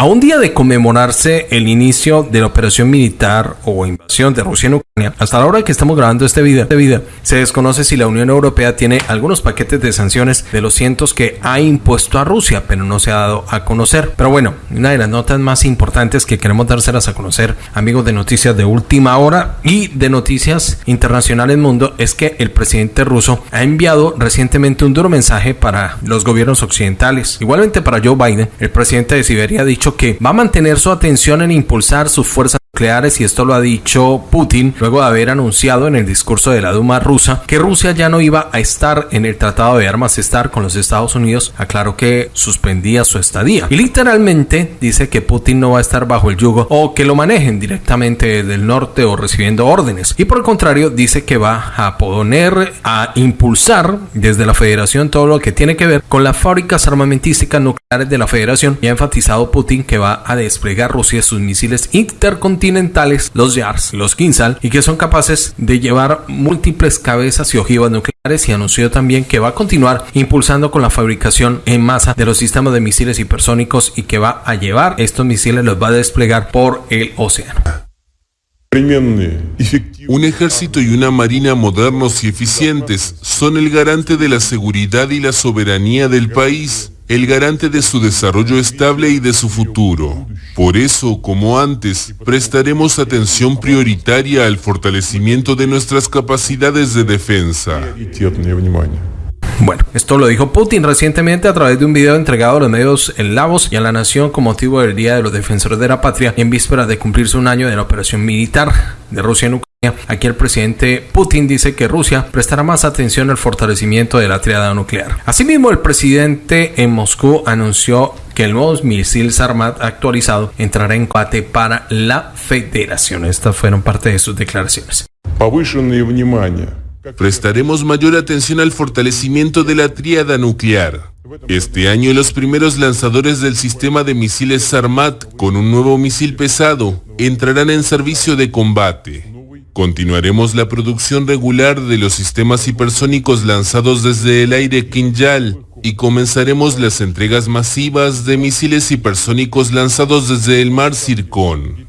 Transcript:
A un día de conmemorarse el inicio de la operación militar o invasión de Rusia en Ucrania, hasta la hora que estamos grabando este video, este video, se desconoce si la Unión Europea tiene algunos paquetes de sanciones de los cientos que ha impuesto a Rusia, pero no se ha dado a conocer. Pero bueno, una de las notas más importantes que queremos dárselas a conocer, amigos de noticias de última hora y de noticias internacionales mundo, es que el presidente ruso ha enviado recientemente un duro mensaje para los gobiernos occidentales. Igualmente para Joe Biden, el presidente de Siberia ha dicho que va a mantener su atención en impulsar sus fuerzas nucleares y esto lo ha dicho Putin luego de haber anunciado en el discurso de la Duma rusa que Rusia ya no iba a estar en el tratado de armas estar con los Estados Unidos, aclaró que suspendía su estadía. Y literalmente dice que Putin no va a estar bajo el yugo o que lo manejen directamente desde el norte o recibiendo órdenes. Y por el contrario dice que va a poner a impulsar desde la federación todo lo que tiene que ver con las fábricas armamentísticas nucleares de la federación. Y ha enfatizado Putin que va a desplegar Rusia sus misiles intercontinentales los YARS, los Kinsal, y que son capaces de llevar múltiples cabezas y ojivas nucleares y anunció también que va a continuar impulsando con la fabricación en masa de los sistemas de misiles hipersónicos y que va a llevar estos misiles, los va a desplegar por el océano. Un ejército y una marina modernos y eficientes son el garante de la seguridad y la soberanía del país el garante de su desarrollo estable y de su futuro. Por eso, como antes, prestaremos atención prioritaria al fortalecimiento de nuestras capacidades de defensa. Bueno, esto lo dijo Putin recientemente a través de un video entregado a los medios en Lavos y a la nación con motivo del Día de los Defensores de la Patria en vísperas de cumplirse un año de la operación militar de Rusia en Ucrania. Aquí el presidente Putin dice que Rusia prestará más atención al fortalecimiento de la triada nuclear. Asimismo, el presidente en Moscú anunció que el nuevo misil Sarmat actualizado entrará en combate para la federación. Estas fueron parte de sus declaraciones. Prestaremos mayor atención al fortalecimiento de la triada nuclear. Este año los primeros lanzadores del sistema de misiles Sarmat con un nuevo misil pesado entrarán en servicio de combate. Continuaremos la producción regular de los sistemas hipersónicos lanzados desde el aire Kinjal y comenzaremos las entregas masivas de misiles hipersónicos lanzados desde el mar Circón.